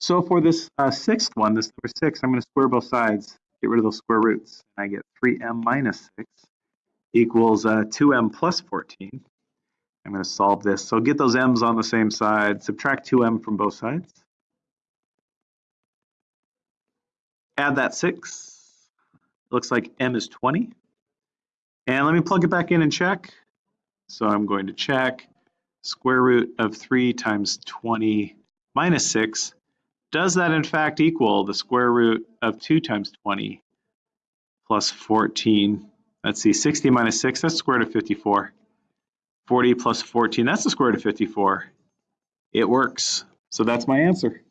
So for this uh, sixth one, this number six, I'm going to square both sides, get rid of those square roots. And I get 3m minus 6 equals uh, 2m plus 14. I'm going to solve this. So get those m's on the same side, subtract 2m from both sides. Add that 6. looks like m is 20. And let me plug it back in and check. So I'm going to check square root of 3 times 20 minus 6 does that in fact equal the square root of 2 times 20 plus 14? Let's see, 60 minus 6, that's the square root of 54. 40 plus 14, that's the square root of 54. It works. So that's my answer.